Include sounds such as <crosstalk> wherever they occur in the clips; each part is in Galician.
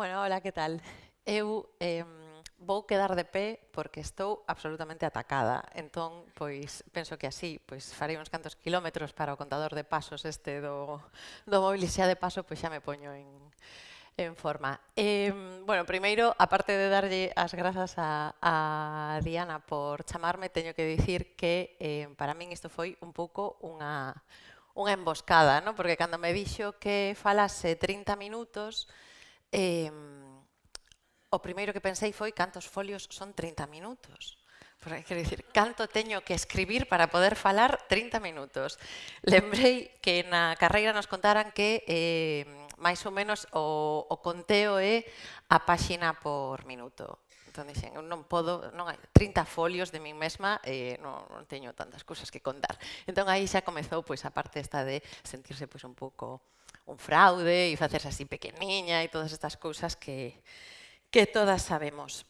Bueno, hola, que tal? Eu eh, vou quedar de pé porque estou absolutamente atacada. Entón, pois, penso que así, pois, farei uns cantos kilómetros para o contador de pasos este do, do móvil e xa de paso, pois xa me poño en, en forma. Eh, bueno, primeiro, aparte de darlle as grazas a, a Diana por chamarme, teño que dicir que eh, para min isto foi un pouco unha, unha emboscada, ¿no? porque cando me dixo que falase 30 minutos, eh, o primeiro que pensei foi cantos folios son 30 minutos. Porque, quero dicir, canto teño que escribir para poder falar 30 minutos. Lembrei que na carreira nos contaran que eh, máis ou menos o, o conteo é a páxina por minuto. Entón dixen, eu non podo, non hai 30 folios de min mesma, eh, non, non teño tantas cousas que contar. Entón aí xa comezou pois, a parte esta de sentirse pois, un pouco un fraude e facerse así pequeniña e todas estas cousas que, que todas sabemos.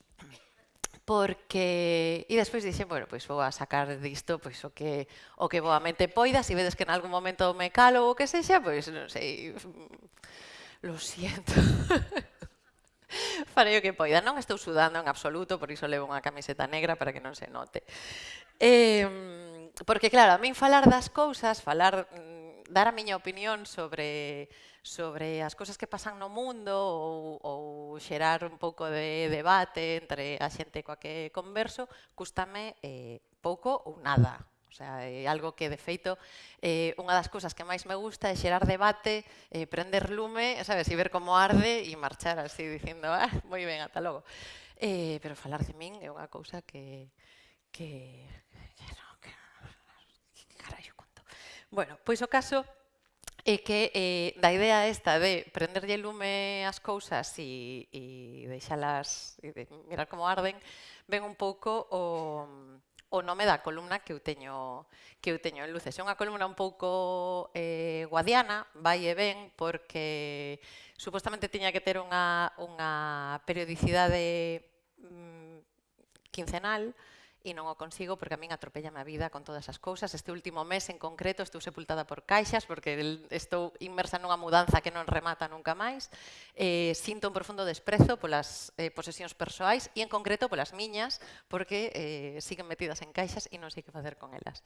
Porque, e despois dixen, bueno, pois vou a sacar disto pois, o que o que boamente poida, se vedes que en algún momento me calo ou que sexa, pois non sei, <laughs> lo siento. <laughs> Farei o que poida. Non estou sudando en absoluto, por iso levo unha camiseta negra para que non se note. Eh, porque, claro, a min falar das cousas, falar mm, dar a miña opinión sobre, sobre as cousas que pasan no mundo ou, ou xerar un pouco de debate entre a xente coa que converso, custame eh, pouco ou nada. O sea, é algo que, de feito, eh, unha das cousas que máis me gusta é xerar debate, eh, prender lume, sabes, e ver como arde e marchar así dicindo, ah, moi ben, ata logo. Eh, pero falar de min é unha cousa que, que, Bueno, pois o caso é que eh, da idea esta de prenderlle lume as cousas e, e deixalas e de mirar como arden, ven un pouco o, o nome da columna que eu teño que eu teño en luces. É unha columna un pouco eh, guadiana, vai e ven, porque supostamente tiña que ter unha, unha periodicidade mm, quincenal, e non o consigo porque a min atropellame a vida con todas as cousas. Este último mes en concreto estou sepultada por caixas porque estou inmersa nunha mudanza que non remata nunca máis. Eh, sinto un profundo desprezo polas eh, posesións persoais e en concreto polas miñas porque eh, siguen metidas en caixas e non sei que facer con elas.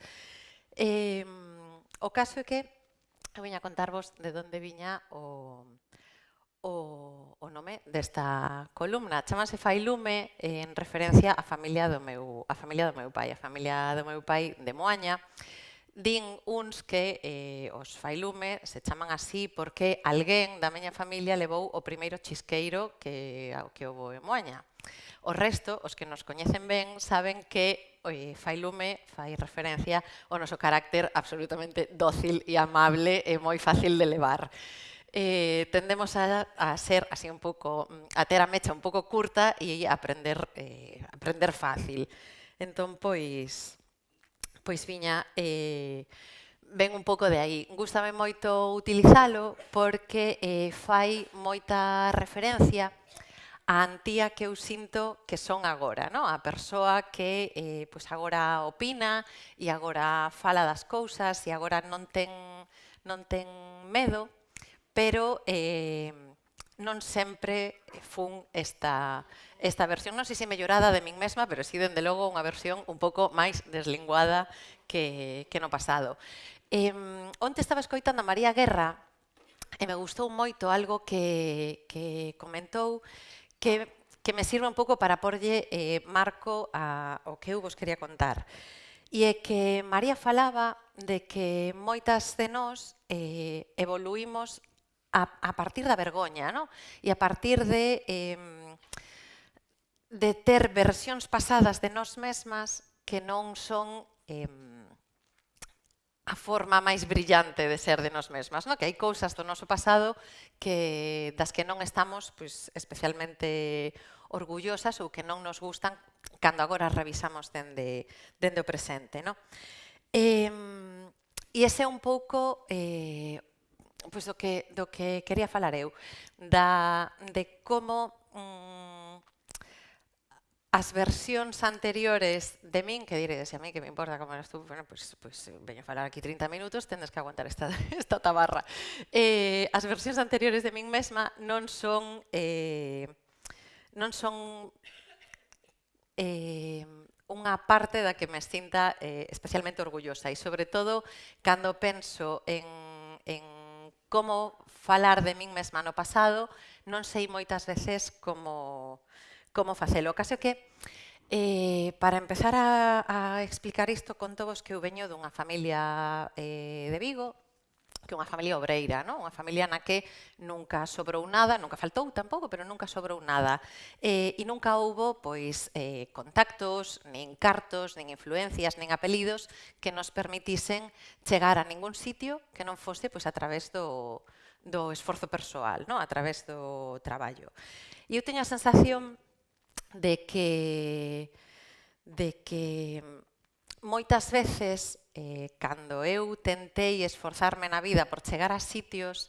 Eh, o caso é que eu viña a contarvos de onde viña o, o, o nome desta columna. Chamase Failume en referencia á familia do meu, a familia do meu pai, a familia do meu pai de Moaña. Din uns que eh, os Failume se chaman así porque alguén da miña familia levou o primeiro chisqueiro que, que houve en Moaña. O resto, os que nos coñecen ben, saben que eh, oi, fai lume, fai referencia ao noso carácter absolutamente dócil e amable e moi fácil de levar eh, tendemos a, a, ser así un pouco, mm, a ter a mecha un pouco curta e aprender, eh, aprender fácil. Entón, pois, pois viña, eh, ven un pouco de aí. Gústame moito utilizalo porque eh, fai moita referencia a antía que eu sinto que son agora, no? a persoa que eh, pois agora opina e agora fala das cousas e agora non ten, non ten medo pero eh, non sempre fun esta, esta versión, non sei se mellorada de min mesma, pero si, sí, dende logo, unha versión un pouco máis deslinguada que, que no pasado. Eh, onte estaba escoitando a María Guerra e me gustou moito algo que, que comentou que, que me sirve un pouco para porlle eh, marco a, o que eu vos quería contar. E é que María falaba de que moitas de nós eh, evoluímos a, a partir da vergoña, no? e a partir de, eh, de ter versións pasadas de nós mesmas que non son eh, a forma máis brillante de ser de nós mesmas, no? que hai cousas do noso pasado que das que non estamos pois, especialmente orgullosas ou que non nos gustan cando agora revisamos dende, dende o presente. No? Eh, e ese é un pouco eh, pois do que, do que quería falar eu, da, de como mm, as versións anteriores de min, que diredes, a mí que me importa como eras tú, bueno, pois, pues, pois pues, veño a falar aquí 30 minutos, tendes que aguantar esta, <laughs> esta tabarra. Eh, as versións anteriores de min mesma non son eh, non son eh, unha parte da que me sinta eh, especialmente orgullosa e sobre todo cando penso en, en como falar de min mesma no pasado, non sei moitas veces como, como facelo. O caso que, eh, para empezar a, a explicar isto, conto vos que eu veño dunha familia eh, de Vigo, que unha familia obreira, non? unha familia na que nunca sobrou nada, nunca faltou tampouco, pero nunca sobrou nada. Eh, e nunca houbo pois, eh, contactos, nin cartos, nin influencias, nin apelidos que nos permitisen chegar a ningún sitio que non fose pois, a través do, do esforzo persoal, non? a través do traballo. E eu teño a sensación de que de que moitas veces, eh, cando eu tentei esforzarme na vida por chegar a sitios,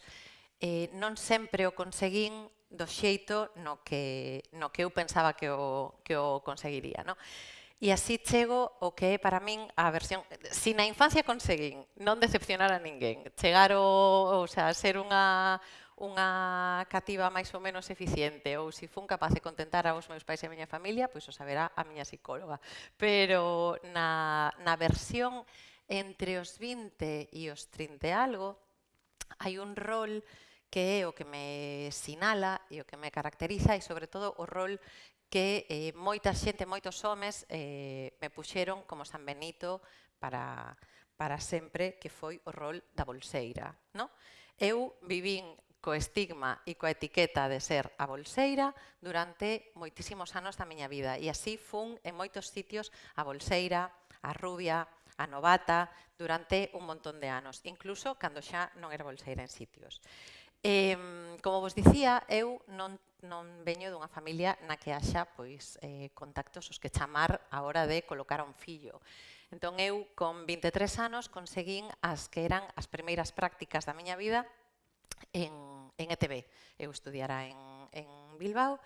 eh, non sempre o conseguín do xeito no que, no que eu pensaba que o, que o conseguiría. No? E así chego o que é para min a versión... Si na infancia conseguín non decepcionar a ninguén, chegar o, o sea, ser unha, unha cativa máis ou menos eficiente ou se fun capaz de contentar aos meus pais e a miña familia, pois o saberá a miña psicóloga. Pero na, na versión entre os 20 e os 30 e algo, hai un rol que é o que me sinala e o que me caracteriza e sobre todo o rol que eh, moita xente, moitos homes eh, me puxeron como San Benito para, para sempre que foi o rol da bolseira. No? Eu vivín co estigma e coa etiqueta de ser a bolseira durante moitísimos anos da miña vida. E así fun en moitos sitios a bolseira, a rubia, a novata, durante un montón de anos, incluso cando xa non era bolseira en sitios. Eh, como vos dicía, eu non, non veño dunha familia na que haxa pois, eh, contactos os que chamar a hora de colocar a un fillo. Entón eu, con 23 anos, conseguín as que eran as primeiras prácticas da miña vida en en ETB, Eu estudiara en, en Bilbao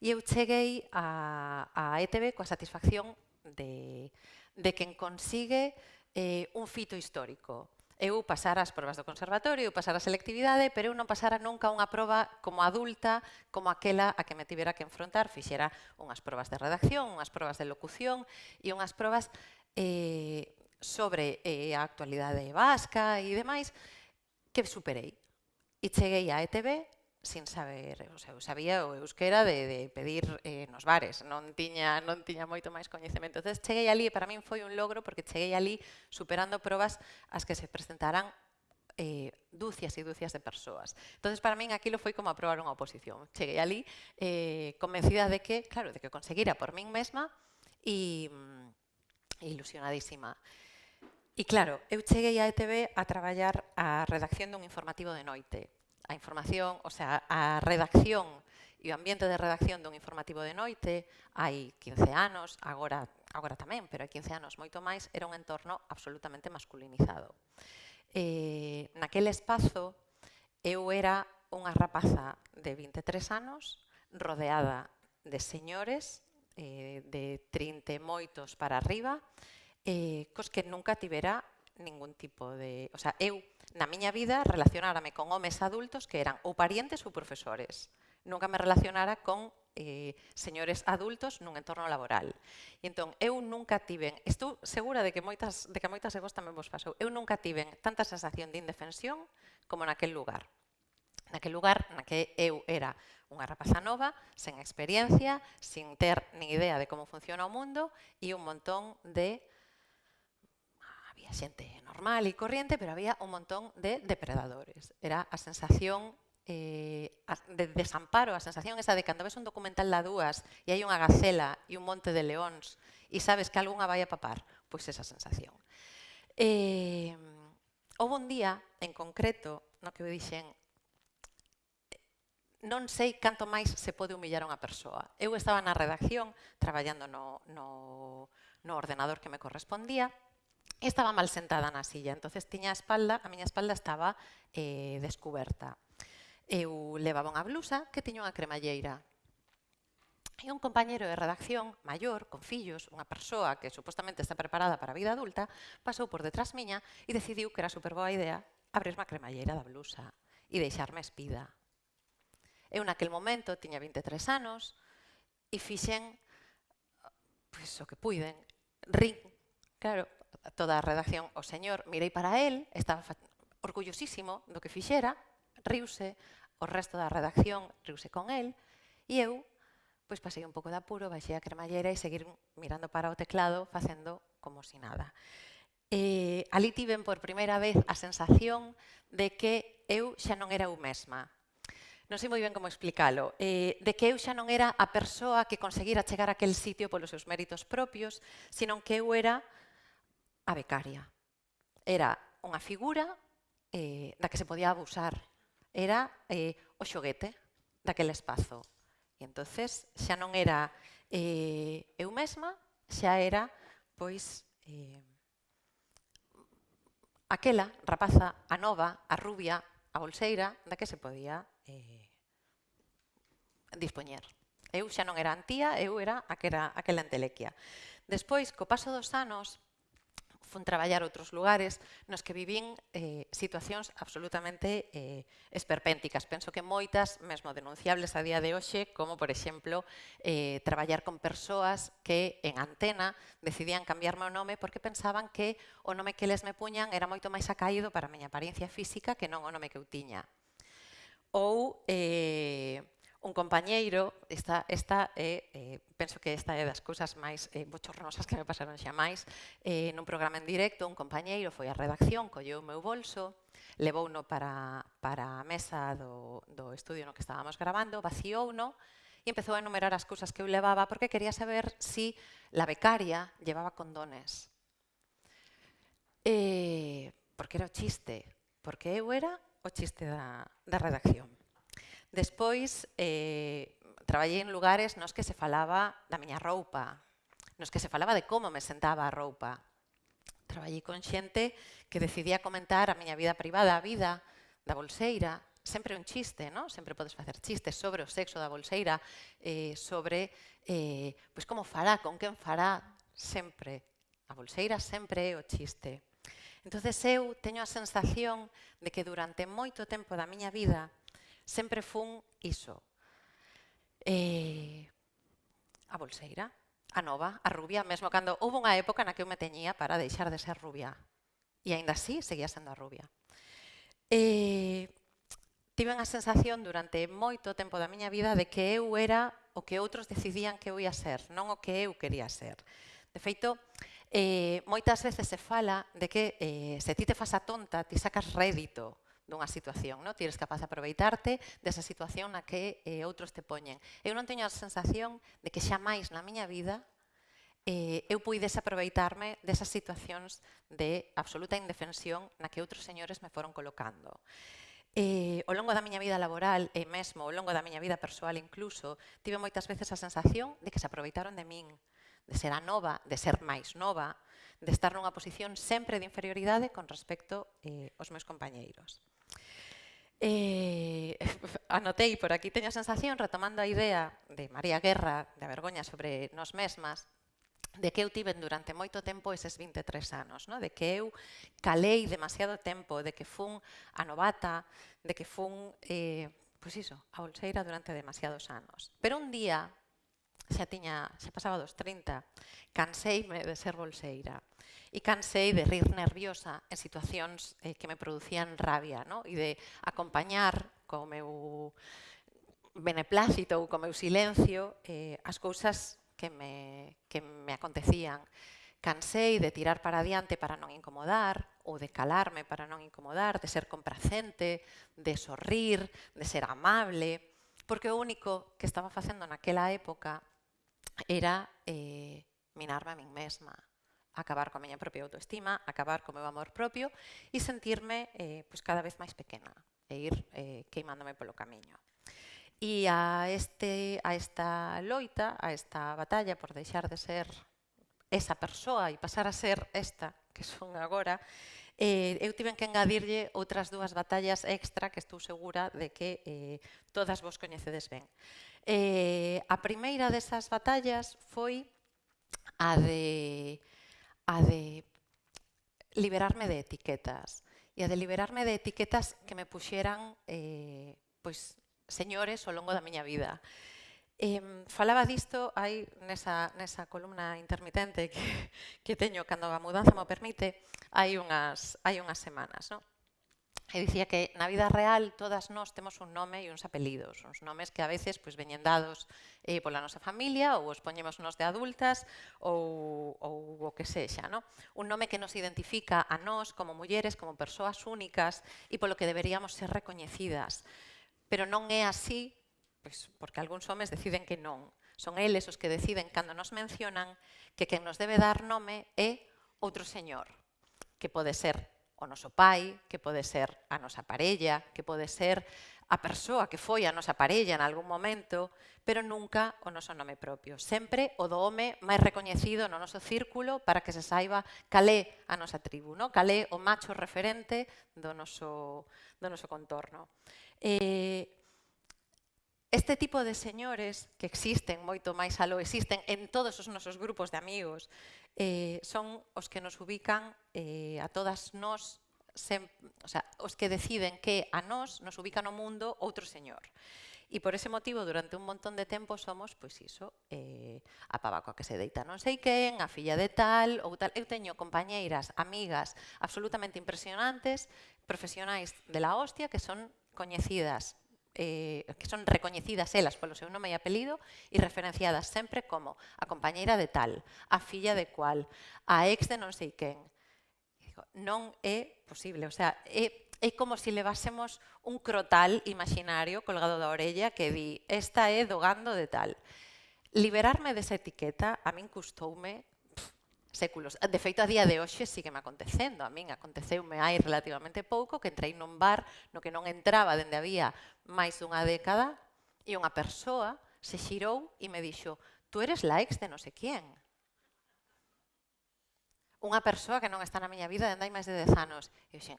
e eu cheguei a, a ETB coa satisfacción de, de quen consigue eh, un fito histórico. Eu pasara as probas do conservatorio, eu pasara a selectividade, pero eu non pasara nunca unha proba como adulta, como aquela a que me tivera que enfrontar. Fixera unhas probas de redacción, unhas probas de locución e unhas probas eh, sobre eh, a actualidade vasca e demais que superei e cheguei a ETV sin saber, o sea, eu sabía o euskera de, de pedir eh, nos bares, non tiña, non tiña moito máis coñecemento. Entón, cheguei ali e para min foi un logro porque cheguei ali superando probas as que se presentaran eh, dúcias e dúcias de persoas. entonces para min aquilo foi como aprobar unha oposición. Cheguei ali eh, convencida de que, claro, de que conseguira por min mesma e mm, ilusionadísima. E claro, eu cheguei a ETV a traballar a redacción dun informativo de noite a información, o sea, a redacción e o ambiente de redacción dun informativo de noite hai 15 anos, agora agora tamén, pero hai 15 anos moito máis, era un entorno absolutamente masculinizado. Eh, naquele espazo eu era unha rapaza de 23 anos rodeada de señores eh, de 30 moitos para arriba, eh, cos que nunca tivera ningún tipo de... O sea, eu Na miña vida relacionárame con homes adultos que eran ou parientes ou profesores. Nunca me relacionara con eh, señores adultos nun entorno laboral. E entón, eu nunca tiven, estou segura de que moitas de que moitas de vos tamén vos pasou, eu nunca tiven tanta sensación de indefensión como naquel lugar. Naquel lugar na que eu era unha rapaza nova, sen experiencia, sin ter nin idea de como funciona o mundo e un montón de había xente normal e corriente, pero había un montón de depredadores. Era a sensación eh, de desamparo, a sensación esa de cando ves un documental da dúas e hai unha gacela e un monte de leóns e sabes que algunha vai a papar, pois esa sensación. Eh, houve un día, en concreto, no que dixen eh, non sei canto máis se pode humillar unha persoa. Eu estaba na redacción traballando no, no, no ordenador que me correspondía estaba mal sentada na silla, entonces tiña a espalda, a miña espalda estaba eh, descoberta. Eu levaba unha blusa que tiña unha cremalleira. E un compañero de redacción maior, con fillos, unha persoa que supostamente está preparada para a vida adulta, pasou por detrás miña e decidiu que era super boa idea abrirme a cremalleira da blusa e deixarme espida. Eu naquel momento tiña 23 anos e fixen pois, o que puiden, rin, claro, toda a redacción, o señor mirei para él, estaba orgullosísimo do que fixera, riuse, o resto da redacción riuse con él, e eu pois pasei un pouco de apuro, baixei a cremallera e seguir mirando para o teclado facendo como si nada. E, ali tiven por primeira vez a sensación de que eu xa non era eu mesma. Non sei moi ben como explicalo. E, de que eu xa non era a persoa que conseguira chegar a aquel sitio polos seus méritos propios, sino que eu era a becaria. Era unha figura eh, da que se podía abusar. Era eh, o xoguete daquele espazo. E entonces xa non era eh, eu mesma, xa era pois eh, aquela rapaza, a nova, a rubia, a bolseira, da que se podía eh, dispoñer. Eu xa non era antía, eu era aquela, aquela entelequia. Despois, co paso dos anos, fun traballar outros lugares nos que vivín eh, situacións absolutamente eh, esperpénticas. Penso que moitas, mesmo denunciables a día de hoxe, como, por exemplo, eh, traballar con persoas que en antena decidían cambiarme o nome porque pensaban que o nome que les me puñan era moito máis acaído para a miña apariencia física que non o nome que eu tiña. Ou... Eh, un compañeiro, esta, esta é, eh, penso que esta é das cousas máis eh, bochornosas que me pasaron xa máis, eh, nun programa en directo, un compañeiro foi á redacción, colleu o meu bolso, levouno para, para a mesa do, do estudio no que estábamos grabando, vaciouno e empezou a enumerar as cousas que eu levaba porque quería saber si la becaria llevaba condones. Eh, porque era o chiste, porque eu era o chiste da, da redacción. Despois, eh, traballei en lugares nos que se falaba da miña roupa, nos que se falaba de como me sentaba a roupa. Traballei con xente que decidía comentar a miña vida privada, a vida da bolseira, sempre un chiste, non? Sempre podes facer chistes sobre o sexo da bolseira, eh, sobre eh, pois como fará, con quen fará, sempre. A bolseira sempre é o chiste. Entonces eu teño a sensación de que durante moito tempo da miña vida Sempre fun iso. Eh, a bolseira, a nova, a rubia, mesmo cando houve unha época na que eu me teñía para deixar de ser rubia. E aínda así, seguía sendo a rubia. Eh, tiven a sensación durante moito tempo da miña vida de que eu era o que outros decidían que eu ia ser, non o que eu quería ser. De feito, eh, moitas veces se fala de que eh, se ti te fas a tonta, ti sacas rédito dunha situación. No? Ti eres capaz de aproveitarte desa situación na que eh, outros te poñen. Eu non teño a sensación de que xa máis na miña vida eh, eu puides aproveitarme desas situacións de absoluta indefensión na que outros señores me foron colocando. Eh, ao longo da miña vida laboral e mesmo ao longo da miña vida persoal incluso, tive moitas veces a sensación de que se aproveitaron de min, de ser a nova, de ser máis nova, de estar nunha posición sempre de inferioridade con respecto eh, aos meus compañeiros. Eh, <laughs> anotei por aquí, teño a sensación, retomando a idea de María Guerra, da vergoña sobre nos mesmas, de que eu tiven durante moito tempo eses 23 anos, no? de que eu calei demasiado tempo, de que fun a novata, de que fun, eh, pois iso, a bolseira durante demasiados anos. Pero un día, xa tiña, xa pasaba dos 30, canseime de ser bolseira e cansei de rir nerviosa en situacións eh, que me producían rabia no? e de acompañar co meu beneplácito ou co meu silencio eh, as cousas que me, que me acontecían. Cansei de tirar para adiante para non incomodar, ou de calarme para non incomodar, de ser complacente, de sorrir, de ser amable, porque o único que estaba facendo naquela época era eh, minarme a min mesma, acabar coa miña propia autoestima, acabar co meu amor propio e sentirme eh, pois cada vez máis pequena e ir eh, queimándome polo camiño. E a, este, a esta loita, a esta batalla por deixar de ser esa persoa e pasar a ser esta que son agora, eh, eu tiven que engadirlle outras dúas batallas extra que estou segura de que eh, todas vos coñecedes ben. Eh, a primeira desas batallas foi a de, a de liberarme de etiquetas e a de liberarme de etiquetas que me puxeran eh, pois, señores ao longo da miña vida. Eh, falaba disto hai nesa, nesa columna intermitente que, que teño cando a mudanza me permite hai unhas, hai unhas semanas. Non? Eu dicía que na vida real todas nós temos un nome e uns apelidos, uns nomes que a veces pois, veñen dados eh, pola nosa familia ou os poñemos nos de adultas ou, ou o que sexa. No? Un nome que nos identifica a nós como mulleres, como persoas únicas e polo que deberíamos ser recoñecidas. Pero non é así pois, porque algúns homes deciden que non. Son eles os que deciden cando nos mencionan que quen nos debe dar nome é outro señor, que pode ser o noso pai, que pode ser a nosa parella, que pode ser a persoa que foi a nosa parella en algún momento, pero nunca o noso nome propio. Sempre o do home máis recoñecido no noso círculo para que se saiba calé a nosa tribu, no? calé o macho referente do noso, do noso contorno. Eh, Este tipo de señores, que existen moito máis aló, existen en todos os nosos grupos de amigos, eh, son os que nos ubican eh, a todas nós, sem, o sea, os que deciden que a nós nos ubica no mundo outro señor. E por ese motivo, durante un montón de tempo somos, pois iso, eh, a pabaco que se deita non sei quen, a filla de tal ou tal. Eu teño compañeiras, amigas absolutamente impresionantes, profesionais de la hostia que son coñecidas eh, que son recoñecidas elas polo seu nome e apelido e referenciadas sempre como a compañeira de tal, a filla de cual, a ex de non sei quen. Digo, non é posible, o sea, é, é como se si levásemos un crotal imaginario colgado da orella que di, esta é do gando de tal. Liberarme desa etiqueta a min custoume séculos. De feito, a día de hoxe sigue me acontecendo. A min aconteceume hai relativamente pouco que entrei nun bar no que non entraba dende había máis dunha década e unha persoa se xirou e me dixo tú eres la ex de non sei quién. Unha persoa que non está na miña vida dende hai máis de 10 anos. E dixen,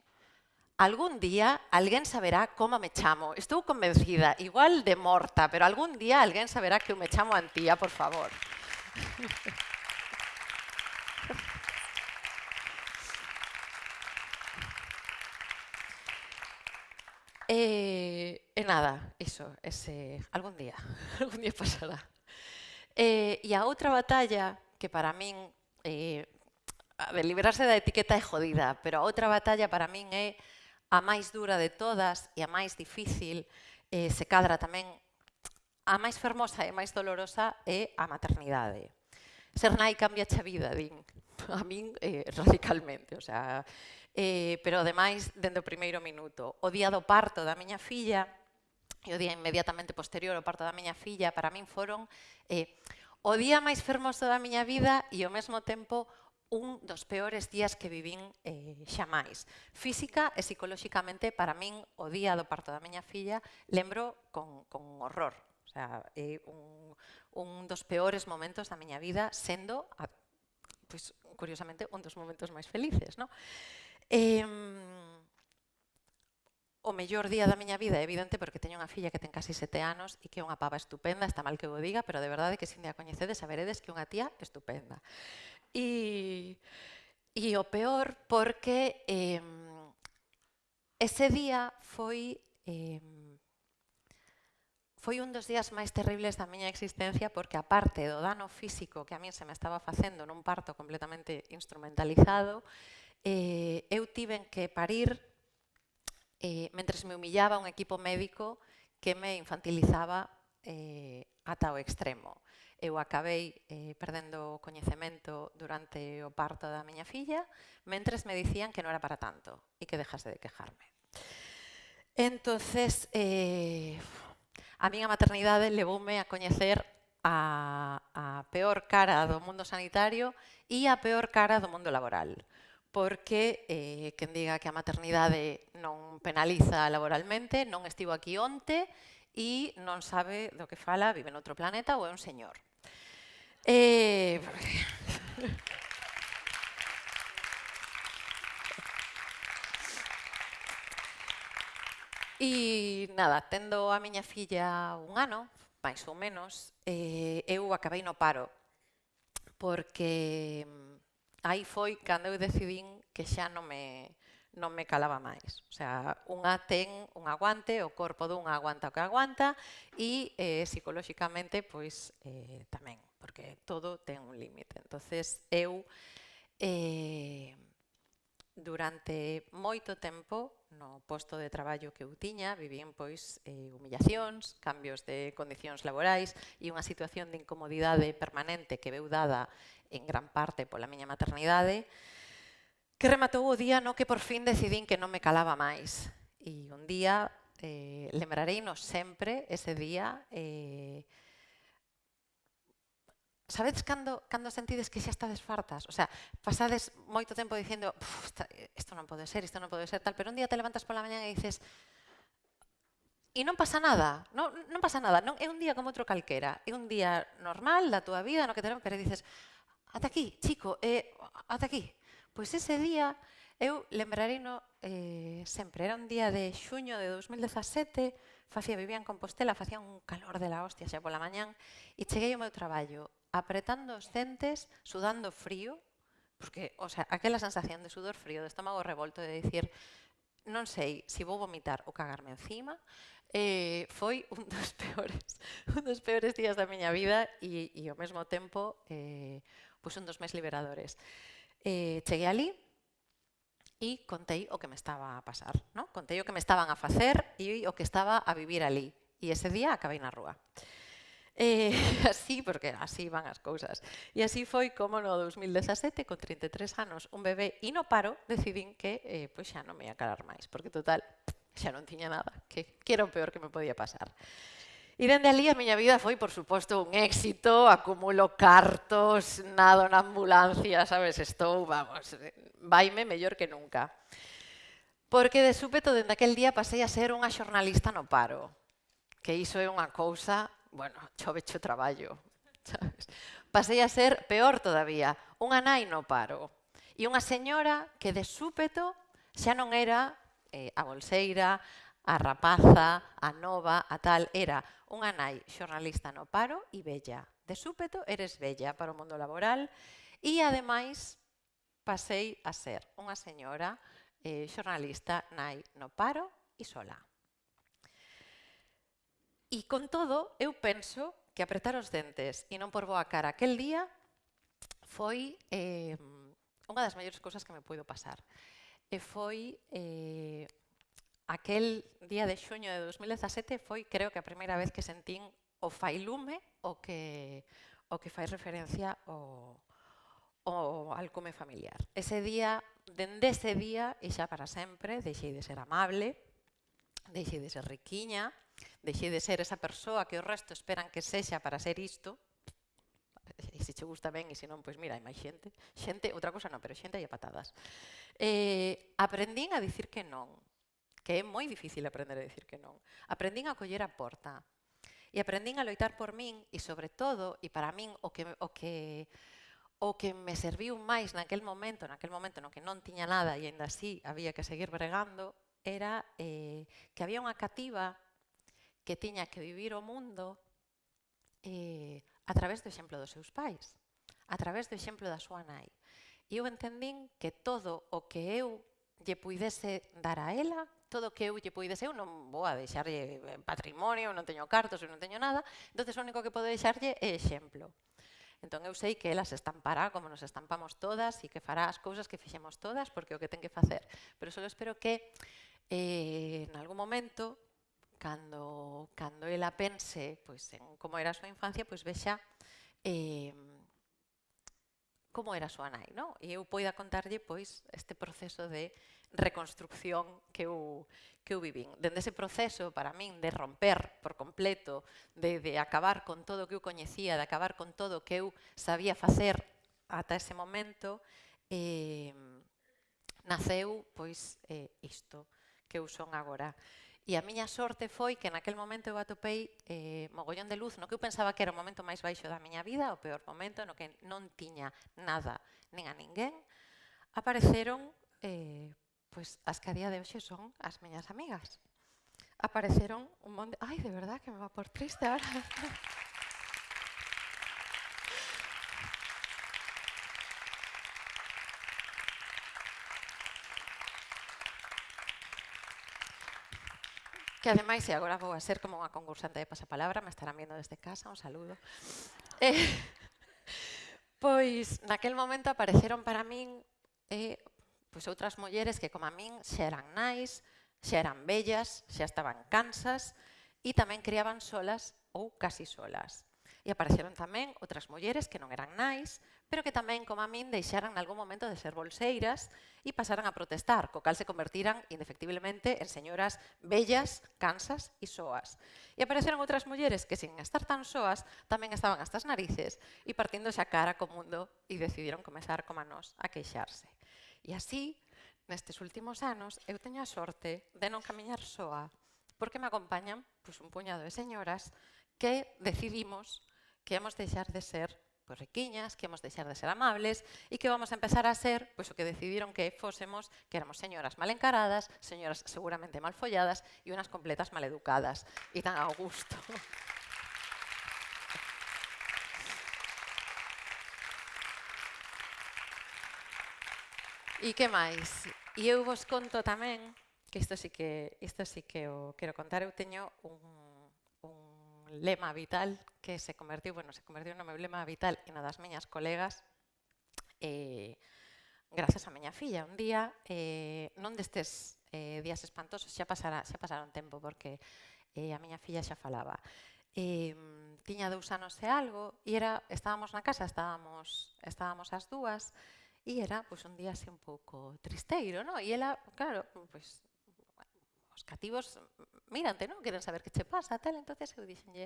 algún día alguén saberá como me chamo. Estou convencida, igual de morta, pero algún día alguén saberá que eu me chamo Antía, por favor. Thank <laughs> you. E, e nada, iso, ese, algún día, <laughs> algún día pasará. Eh, e, e a outra batalla, que para min, eh, a ver, liberarse da etiqueta é jodida, pero a outra batalla para min é a máis dura de todas e a máis difícil, eh, se cadra tamén a máis fermosa e máis dolorosa é a maternidade. Ser nai cambia a vida, din, <laughs> a min eh, radicalmente. O sea, eh, pero ademais dende o primeiro minuto. O día do parto da miña filla e o día inmediatamente posterior ao parto da miña filla para min foron eh, o día máis fermoso da miña vida e ao mesmo tempo un dos peores días que vivín eh, xa máis. Física e psicolóxicamente, para min, o día do parto da miña filla, lembro con, con horror. O sea, é un, un dos peores momentos da miña vida, sendo, a, pois, curiosamente, un dos momentos máis felices. No? Eh, o mellor día da miña vida, é evidente, porque teño unha filla que ten casi sete anos e que é unha pava estupenda, está mal que o diga, pero de verdade que sin de a coñecedes, saberedes que é unha tía estupenda. E, e o peor porque eh, ese día foi... Eh, foi un dos días máis terribles da miña existencia porque aparte do dano físico que a min se me estaba facendo nun parto completamente instrumentalizado, eh, eu tiven que parir eh, mentres me humillaba un equipo médico que me infantilizaba eh, ata o extremo. Eu acabei eh, perdendo o coñecemento durante o parto da miña filla, mentres me dicían que non era para tanto e que dejase de quejarme. Entonces, eh, a miña maternidade levoume a coñecer a, a peor cara do mundo sanitario e a peor cara do mundo laboral porque eh, quen diga que a maternidade non penaliza laboralmente, non estivo aquí onte e non sabe do que fala, vive noutro planeta ou é un señor. Eh... <laughs> E nada, tendo a miña filla un ano, máis ou menos, eh, eu acabei no paro, porque mm, aí foi cando eu decidín que xa non me, non me calaba máis. O sea, unha ten un aguante, o corpo dunha aguanta o que aguanta e eh, psicolóxicamente pois eh, tamén, porque todo ten un límite. Entonces eu eh, Durante moito tempo, no posto de traballo que eu tiña, vivín pois eh, humillacións, cambios de condicións laborais e unha situación de incomodidade permanente que veu dada en gran parte pola miña maternidade, que rematou o día no que por fin decidín que non me calaba máis. E un día, eh, lembrareinos sempre ese día, eh, Sabedes cando, cando sentides que xa estades fartas? O sea, pasades moito tempo dicindo esta, isto non pode ser, isto non pode ser, tal, pero un día te levantas pola mañan e dices e non pasa nada, non, non pasa nada, non, é un día como outro calquera, é un día normal da túa vida, no que te pero dices ata aquí, chico, eh, ata aquí. Pois ese día eu lembrarei no, eh, sempre, era un día de xuño de 2017, facía, vivía en Compostela, facía un calor de la hostia xa pola mañán, e cheguei ao meu traballo apretando os centes, sudando frío, porque, o sea, aquela sensación de sudor frío, de estómago revolto, de dicir, non sei se si vou vomitar ou cagarme encima, eh, foi un <laughs> dos peores, un dos peores días da miña vida e, e ao mesmo tempo eh, pois un dos máis liberadores. Eh, cheguei ali e contei o que me estaba a pasar, no? contei o que me estaban a facer e o que estaba a vivir ali. E ese día acabei na rúa. Eh, <laughs> así, porque así van as cousas. E así foi como no 2017, con 33 anos, un bebé e no paro, decidín que eh, pois xa non me ia calar máis, porque total, xa non tiña nada, que, que era o peor que me podía pasar. E dende ali a miña vida foi, por suposto, un éxito, acumulo cartos, nado na ambulancia, sabes, estou, vamos, vaime mellor que nunca. Porque de súpeto, dende aquel día, pasei a ser unha xornalista no paro, que iso é unha cousa bueno, <laughs> chovecho traballo. Sabes? Pasei a ser peor todavía, unha nai no paro. E unha señora que de súpeto xa non era eh, a bolseira, a rapaza, a nova, a tal, era unha nai xornalista no paro e bella. De súpeto eres bella para o mundo laboral e ademais pasei a ser unha señora eh, xornalista nai no paro e sola. E con todo, eu penso que apretar os dentes e non por boa cara aquel día foi eh, unha das maiores cousas que me puido pasar. E foi eh, aquel día de xuño de 2017 foi creo que a primeira vez que sentín o failume o que o que fai referencia ao o alcume familiar. Ese día, dende ese día e xa para sempre, deixei de ser amable, deixei de ser riquiña, Deixei de ser esa persoa que o resto esperan que sexa para ser isto, e se che gusta ben, e se non, pois mira, hai máis xente. Xente, outra cosa non, pero xente hai a patadas. Eh, aprendín a dicir que non, que é moi difícil aprender a dicir que non. Aprendín a coller a porta, e aprendín a loitar por min, e sobre todo, e para min, o que, o que, o que me serviu máis naquel momento, naquel momento no que non tiña nada e ainda así había que seguir bregando, era eh, que había unha cativa que tiña que vivir o mundo eh, a través do exemplo dos seus pais, a través do exemplo da súa nai. E eu entendín que todo o que eu lle puidese dar a ela, todo o que eu lle puidese, eu non vou a deixarlle eh, patrimonio, non teño cartos, eu non teño nada, entonces o único que podo deixarlle é exemplo. Entón eu sei que ela se estampará como nos estampamos todas e que fará as cousas que fixemos todas porque o que ten que facer. Pero só espero que eh, en algún momento cando, cando ela pense pois, en como era a súa infancia, pois vexa eh, como era a súa nai, non? E eu poida contarlle pois este proceso de reconstrucción que eu, que eu vivín. Dende ese proceso, para min, de romper por completo, de, de acabar con todo o que eu coñecía, de acabar con todo o que eu sabía facer ata ese momento, eh, naceu pois eh, isto que eu son agora. E a miña sorte foi que naquel momento eu atopei eh, mogollón de luz no que eu pensaba que era o momento máis baixo da miña vida, o peor momento no que non tiña nada nin a ninguén, apareceron eh, pois, as que a día de hoxe son as miñas amigas. Apareceron un monte... Ai, de verdad que me va por triste ahora. <laughs> que ademais, e agora vou a ser como unha concursante de pasapalabra, me estarán viendo desde casa, un saludo. Eh, <laughs> pois, naquel momento apareceron para min eh, pois outras mulleres que como a min xa eran nais, xa eran bellas, xa estaban cansas e tamén criaban solas ou casi solas. E apareceron tamén outras mulleres que non eran nais, pero que tamén, como a min, deixaran en algún momento de ser bolseiras e pasaran a protestar, co cal se convertiran indefectiblemente en señoras bellas, cansas e soas. E apareceron outras mulleres que, sin estar tan soas, tamén estaban hasta as narices e partindo xa cara co mundo e decidiron comezar, como a nós, a queixarse. E así, nestes últimos anos, eu teño a sorte de non camiñar soa, porque me acompañan pois, un puñado de señoras que decidimos que hemos deixar de ser pois, riquiñas, que hemos deixar de ser amables e que vamos a empezar a ser pois, o que decidiron que fósemos, que éramos señoras mal encaradas, señoras seguramente mal folladas e unas completas mal educadas e tan a gusto. E que máis? E eu vos conto tamén, que isto sí que, isto sí que o quero contar, eu teño un, un lema vital que se convertiu, bueno, se convertiu no meu lema vital e na das miñas colegas eh, grazas a miña filla. Un día, eh, non destes eh, días espantosos, xa, pasara, xa pasaron tempo porque eh, a miña filla xa falaba. Eh, tiña dous anos e algo e era, estábamos na casa, estábamos, estábamos as dúas e era pois, un día así un pouco tristeiro, no? E ela, claro, pois, os cativos mm, mírante, non? Queren saber que che pasa, tal. entonces eu dixenlle,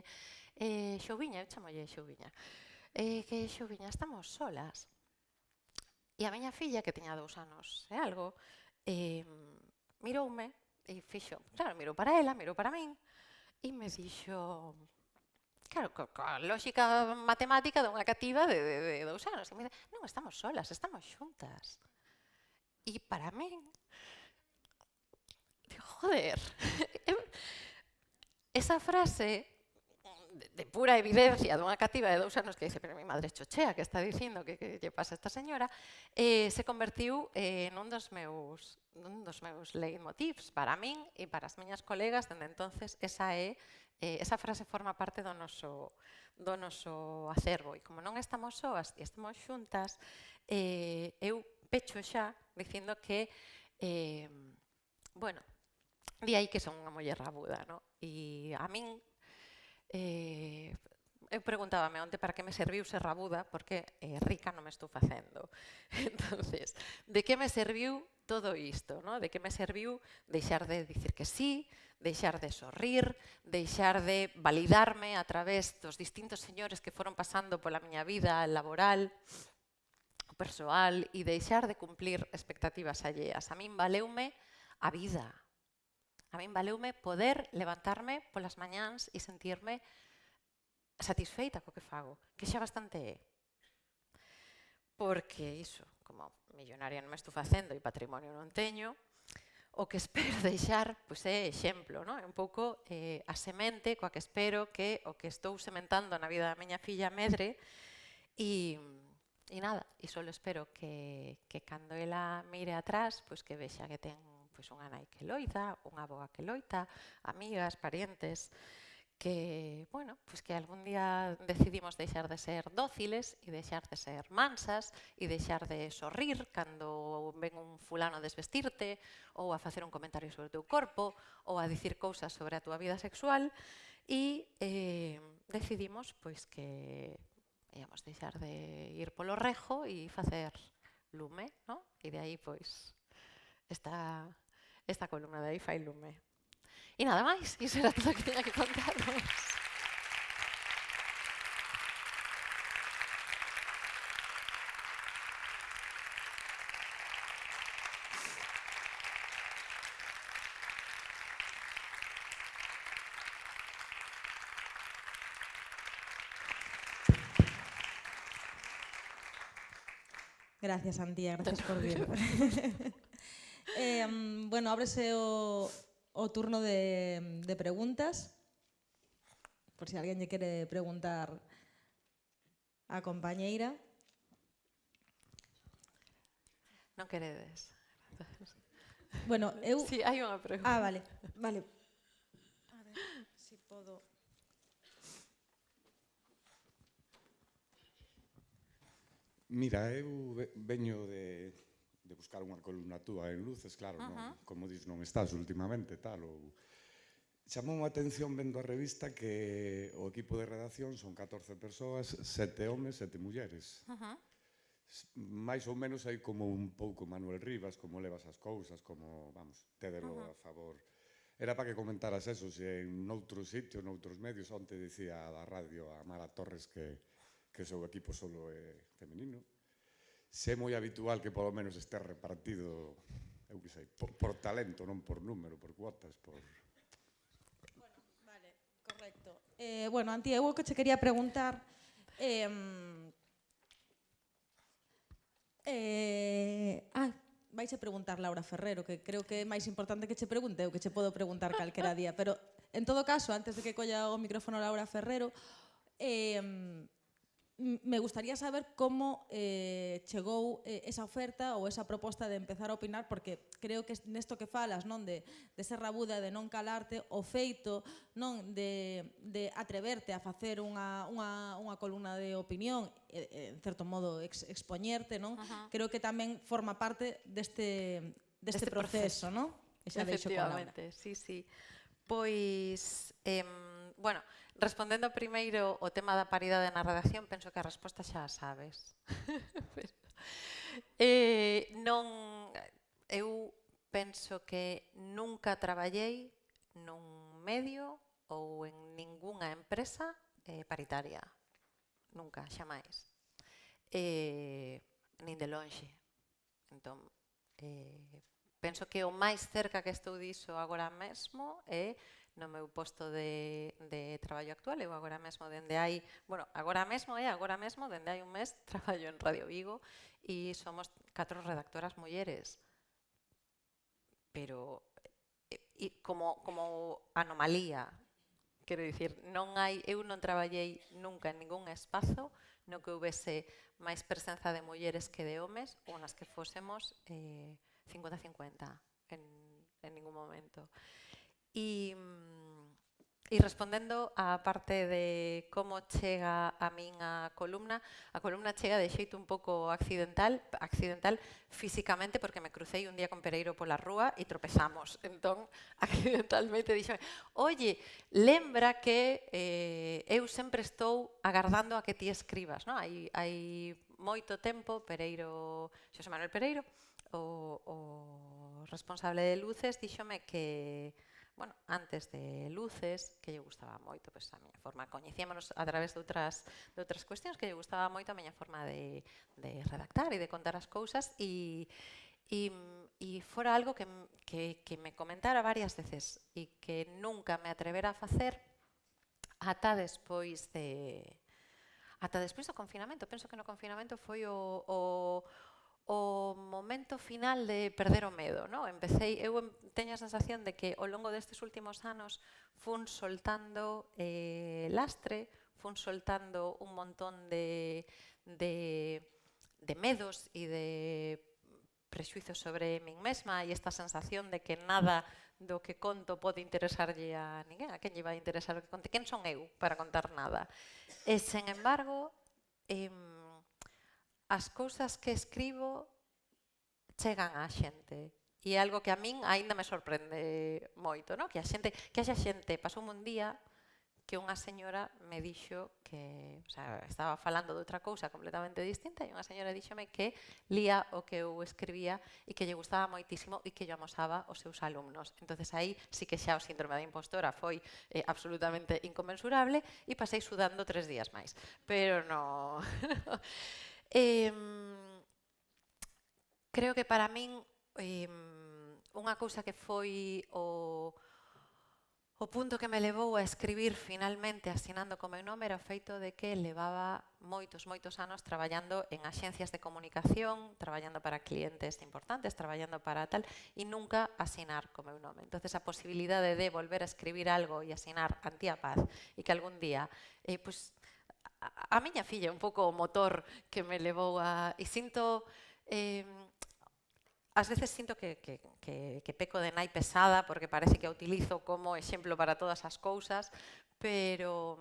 eh, xoviña, eu chamolle Xoubiña, eh, que xoviña, estamos solas. E a miña filla, que tiña dous anos e algo, eh, miroume e fixo, claro, mirou para ela, mirou para min, e me dixo, claro, co, coa lógica matemática dunha cativa de, de, de dous anos, e me dixo, non estamos solas, estamos xuntas. E para min, joder, <laughs> esa frase de pura evidencia dunha cativa de dous anos que dice, pero mi madre chochea que está dicindo que, que lle pasa a esta señora, eh, se convertiu eh, nun dos meus nun dos meus leitmotivs para min e para as miñas colegas, dende entonces esa é eh, esa frase forma parte do noso do noso acervo. E como non estamos soas e estamos xuntas, eh, eu pecho xa dicindo que eh, bueno, Di aí que son unha muller rabuda, no? E a min eh, eu preguntábame onte para que me serviu ser rabuda, porque eh, rica non me estou facendo. <laughs> entonces, de que me serviu todo isto? No? De que me serviu deixar de dicir que sí, deixar de sorrir, deixar de validarme a través dos distintos señores que foron pasando pola miña vida laboral, persoal, e deixar de cumplir expectativas alleas. A min valeume a vida, A min valeume poder levantarme polas mañáns e sentirme satisfeita co que fago, que xa bastante é. Porque iso, como millonaria non me estou facendo e patrimonio non teño, o que <laughs> espero deixar pois é exemplo, non? é un pouco eh, a semente coa que espero que o que estou sementando na vida da miña filla medre e, e nada, e só espero que, que cando ela mire atrás, pois que vexa que ten pois unha nai que loita, unha boa que loita, amigas, parientes, que, bueno, pues que algún día decidimos deixar de ser dóciles e deixar de ser mansas e deixar de sorrir cando ven un fulano a desvestirte ou a facer un comentario sobre o teu corpo ou a dicir cousas sobre a túa vida sexual e eh, decidimos pois que íamos deixar de ir polo rejo e facer lume, no? E de aí pois esta esta columna de IFA Ilume. Y nada más, y eso era todo lo que tenía que contaros. Gracias, Antía. Gracias por venir. <laughs> bueno, ábrese o, o turno de, de preguntas, por si alguén lle quere preguntar a compañeira. Non queredes. Bueno, eu... Si, sí, hai unha pregunta. Ah, vale, vale. A ver, si podo... Mira, eu veño de de buscar unha columna túa en luces, claro, uh -huh. non, como dis, non estás últimamente, tal, ou... Chamou a atención vendo a revista que o equipo de redacción son 14 persoas, sete homes, sete mulleres. Uh -huh. Mais ou menos hai como un pouco Manuel Rivas, como levas as cousas, como, vamos, tédelo uh -huh. a favor. Era para que comentaras eso, se en outros sitios, noutros medios, onte dicía da radio a Mara Torres que, que o seu equipo solo é femenino se é moi habitual que polo menos este repartido, eu que sei, por, por talento, non por número, por cuotas, por... Bueno, vale, correcto. Eh, bueno, Antía, eu o que che quería preguntar... Eh, eh, ah, vais a preguntar Laura Ferrero, que creo que é máis importante que che pregunte, eu que che podo preguntar calquera día, pero en todo caso, antes de que colla o micrófono Laura Ferrero, eh, me gustaría saber como eh, chegou eh, esa oferta ou esa proposta de empezar a opinar, porque creo que nesto que falas, non de, de ser rabuda, de non calarte, o feito non de, de atreverte a facer unha, unha, unha columna de opinión, eh, en certo modo ex, expoñerte, non? Ajá. creo que tamén forma parte deste, deste este proceso, proceso, non? E xa deixo con Laura. Sí, sí. Pois, eh, bueno, Respondendo primeiro o tema da paridade na redacción, penso que a resposta xa a sabes. <laughs> Pero, eh, non, eu penso que nunca traballei nun medio ou en ningunha empresa eh, paritaria. Nunca, xa máis. Eh, nin de lonxe. Entón, eh, penso que o máis cerca que estou diso agora mesmo é eh, no meu posto de, de traballo actual. Eu agora mesmo dende hai, bueno, agora mesmo é, agora mesmo dende hai un mes <laughs> traballo en Radio Vigo e somos catro redactoras mulleres. Pero e, como, como anomalía, quero dicir, non hai, eu non traballei nunca en ningún espazo no que houvese máis presenza de mulleres que de homes ou nas que fósemos eh, 50-50 en, en ningún momento. E, e mm, respondendo á parte de como chega a min a columna, a columna chega de xeito un pouco accidental, accidental físicamente porque me crucei un día con Pereiro pola rúa e tropezamos. Entón, <laughs> accidentalmente dixome, oye, lembra que eh, eu sempre estou agardando a que ti escribas. No? Hai, hai moito tempo, Pereiro, Xosé Manuel Pereiro, o, o responsable de Luces, díxome que bueno, antes de luces, que lle gustaba moito pois, a miña forma. Coñecíamonos a través de outras, de outras cuestións que lle gustaba moito a miña forma de, de redactar e de contar as cousas e, e, e fora algo que, que, que me comentara varias veces e que nunca me atrevera a facer ata despois de ata despois do confinamento. Penso que no confinamento foi o, o, o momento final de perder o medo. No? Empecé, eu teño a sensación de que ao longo destes últimos anos fun soltando eh, lastre, fun soltando un montón de, de, de medos e de prexuizos sobre min mesma e esta sensación de que nada do que conto pode interesarlle a ninguén, a quen lle vai interesar o que conte, quen son eu para contar nada. E, sen embargo, eh, as cousas que escribo chegan á xente. E é algo que a min aínda me sorprende moito, no? que a xente, que haxa xente, pasou un día que unha señora me dixo que, o sea, estaba falando de outra cousa completamente distinta e unha señora díxome que lía o que eu escribía e que lle gustaba moitísimo e que yo amosaba os seus alumnos. Entonces aí sí que xa o síndrome da impostora foi eh, absolutamente inconmensurable e pasei sudando tres días máis. Pero no... <laughs> Eh, creo que para min eh, unha cousa que foi o, o punto que me levou a escribir finalmente asinando co meu nome era o feito de que levaba moitos, moitos anos traballando en axencias de comunicación, traballando para clientes importantes, traballando para tal, e nunca asinar co meu nome. entonces a posibilidade de volver a escribir algo e asinar Antía Paz, e que algún día, eh, pues, a, a miña filla é un pouco o motor que me levou a... E sinto... Eh, As veces sinto que, que, que, que peco de nai pesada porque parece que a utilizo como exemplo para todas as cousas, pero,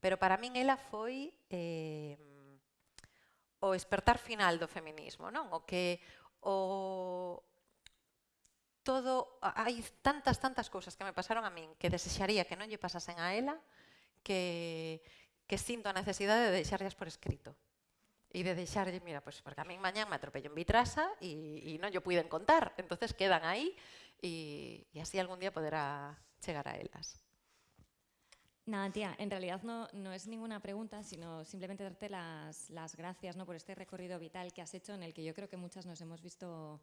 pero para min ela foi eh, o despertar final do feminismo, non? O que o, todo, hai tantas, tantas cousas que me pasaron a min que desexaría que non lle pasasen a ela, que, que sinto a necesidade de deixarlas por escrito e de deixarlle, mira, pues, porque a min mañán me atropello en Vitrasa e, e non yo puiden contar, entonces quedan e, e así algún día poderá chegar a elas. Nada, tía, en realidad no, no es ninguna pregunta, sino simplemente darte las, las gracias ¿no? por este recorrido vital que has hecho en el que yo creo que muchas nos hemos visto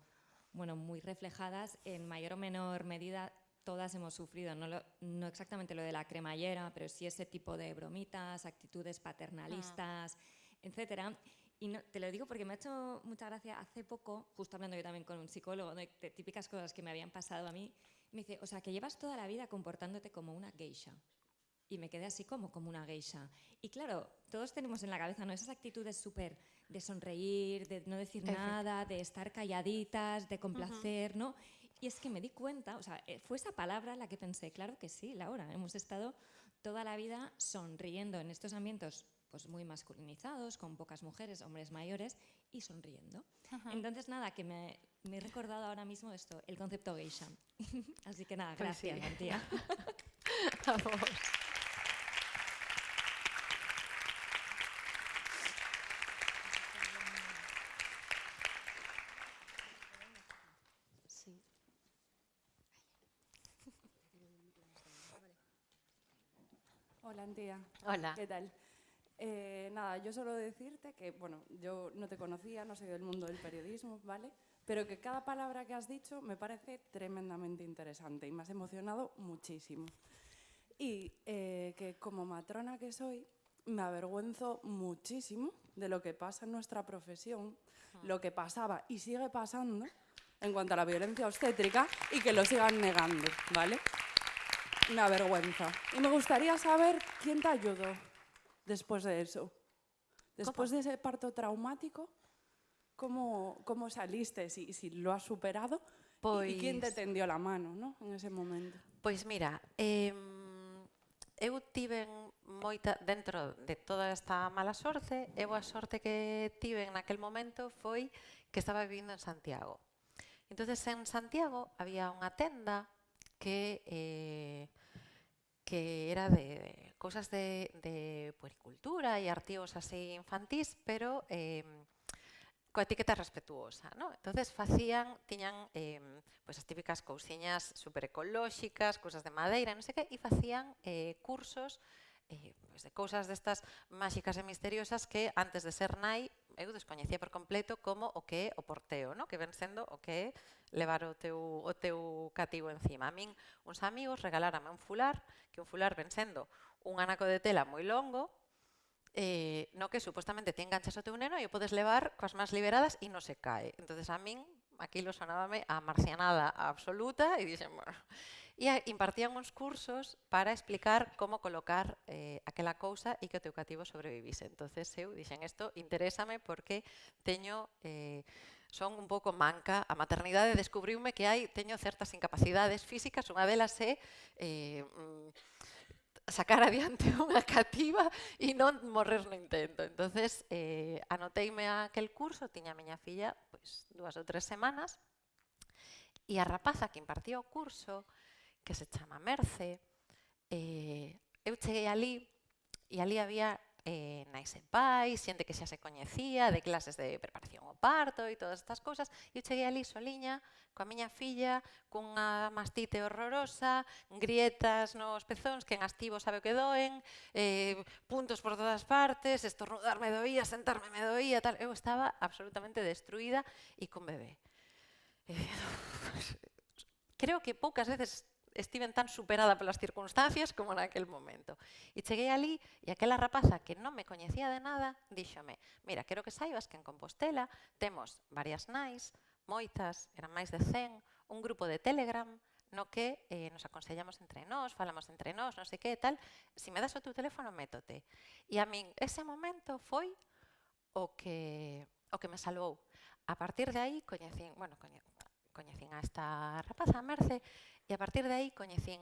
bueno, muy reflejadas, en mayor o menor medida todas hemos sufrido, no, lo, no exactamente lo de la cremallera, pero sí ese tipo de bromitas, actitudes paternalistas, ah. etcétera. Y no, te lo digo porque me ha hecho mucha gracia hace poco, justo hablando yo también con un psicólogo, de, típicas cosas que me habían pasado a mí, me dice, o sea, que llevas toda la vida comportándote como una geisha. Y me quedé así como, como una geisha. Y claro, todos tenemos en la cabeza ¿no? esas actitudes súper de sonreír, de no decir nada, de estar calladitas, de complacer, uh -huh. ¿no? Y es que me di cuenta, o sea, eh, fue esa palabra la que pensé, claro que sí, Laura, hemos estado toda la vida sonriendo en estos ambientes pues muy masculinizados, con pocas mujeres, hombres mayores y sonriendo. Ajá. Entonces, nada, que me, me, he recordado ahora mismo esto, el concepto geisha. <laughs> Así que nada, gracias, pues sí. tía. <laughs> Antía. Hola. ¿Qué tal? Eh, nada, yo solo decirte que, bueno, yo no te conocía, no soy del mundo del periodismo, ¿vale? Pero que cada palabra que has dicho me parece tremendamente interesante y me has emocionado muchísimo. Y eh, que como matrona que soy, me avergüenzo muchísimo de lo que pasa en nuestra profesión, lo que pasaba y sigue pasando en cuanto a la violencia obstétrica y que lo sigan negando, ¿vale? na vergüenza. E me gustaría saber quién te ayudó después de eso. Después ¿Cómo? de ese parto traumático, ¿cómo, cómo saliste? Si, si lo has superado, pois... y quién te tendió la mano no? en ese momento? Pois mira, eh, eu tiven moita dentro de toda esta mala sorte, eu a sorte que tiven naquel momento foi que estaba vivindo en Santiago. Entonces en Santiago había unha tenda que, eh, que era de cosas de, de, puericultura y artigos así infantís, pero eh, coa etiqueta respetuosa. ¿no? Entonces facían, tiñan eh, pues, as típicas cousiñas super ecolóxicas, cousas de madeira, non sei que, e facían eh, cursos eh, pues, de cousas destas máxicas e misteriosas que antes de ser nai eu descoñecía por completo como o que é o porteo, no? que ven sendo o que é levar o teu, o teu cativo encima. A min, uns amigos regalárame un fular, que un fular ven sendo un anaco de tela moi longo, eh, no que supostamente te enganchas o teu neno e o podes levar coas máis liberadas e non se cae. entonces a min aquilo sonábame a marcianada absoluta e dixen, bueno, e impartían uns cursos para explicar como colocar eh, aquela cousa e que o teu cativo sobrevivise. entonces eu dixen, isto interésame porque teño... Eh, son un pouco manca. A maternidade descubriume que hai teño certas incapacidades físicas, unha delas é eh, mm, sacar adiante <laughs> unha cativa e non morrer no intento. entonces eh, anoteime aquel curso, tiña a miña filla pois, dúas ou tres semanas, e a rapaza que impartía o curso, que se chama Merce, eh, eu cheguei ali e ali había eh, na pais, xente que xa se coñecía, de clases de preparación ao parto e todas estas cousas, e eu cheguei ali soliña, coa miña filla, cunha mastite horrorosa, grietas nos pezóns que en astivo sabe o que doen, eh, puntos por todas partes, estornudar me doía, sentarme me doía, tal. Eu estaba absolutamente destruída e con bebé. Eh, <laughs> creo que poucas veces estiven tan superada polas circunstancias como naquel momento. E cheguei ali e aquela rapaza que non me coñecía de nada, díxome, mira, quero que saibas que en Compostela temos varias nais, moitas, eran máis de 100, un grupo de Telegram, no que eh, nos aconsellamos entre nós, falamos entre nós, non sei que tal, se me das o teu teléfono, métote. E a min ese momento foi o que, o que me salvou. A partir de aí, coñecín, bueno, coñecín, coñecín a esta rapaza, a Merce, e a partir de aí coñecín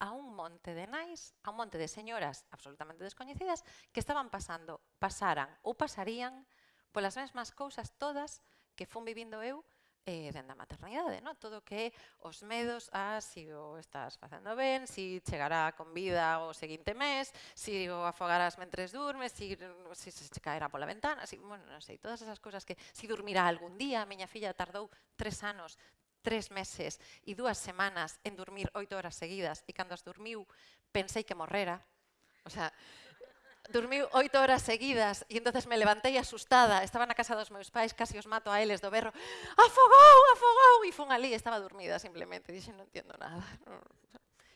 a un monte de nais, a un monte de señoras absolutamente descoñecidas que estaban pasando, pasaran ou pasarían polas mesmas cousas todas que fun vivindo eu eh, dende a maternidade, no? todo que os medos a si o estás facendo ben, si chegará con vida o seguinte mes, si o afogarás mentres durmes, si, si se caerá pola ventana, si, bueno, non sei, todas esas cousas que si dormirá algún día, a miña filla tardou tres anos, tres meses e dúas semanas en dormir oito horas seguidas e cando as dormiu pensei que morrera, O sea, dormiu oito horas seguidas e entonces me levantei asustada. Estaba na casa dos meus pais, casi os mato a eles do berro. Afogou, afogou! E fun ali, estaba dormida simplemente. Dixen, non entiendo nada.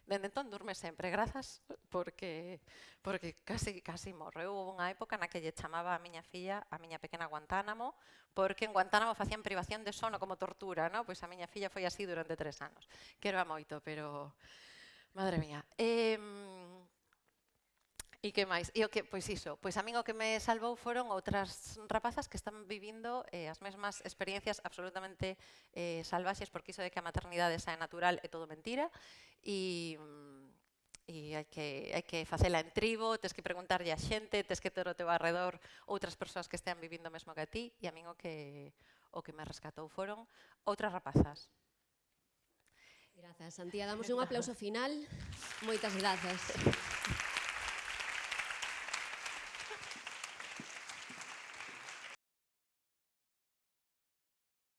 Dende entón durme sempre, grazas, porque, porque casi, casi morreu. Houve unha época na que lle chamaba a miña filla, a miña pequena Guantánamo, porque en Guantánamo facían privación de sono como tortura, ¿no? pois a miña filla foi así durante tres anos. Que era moito, pero... Madre mía. Eh, E que máis? E o que, pois iso, pois a min o que me salvou foron outras rapazas que están vivindo eh, as mesmas experiencias absolutamente eh, salvaxes, porque iso de que a maternidade xa é natural é todo mentira, e, e hai que, hai que facela en tribo, tens que preguntarlle a xente, tens que ter o teu arredor outras persoas que estean vivindo o mesmo que a ti, e a min o que, o que me rescatou foron outras rapazas. Grazas, Santía. Damos un aplauso final. Moitas grazas. <laughs>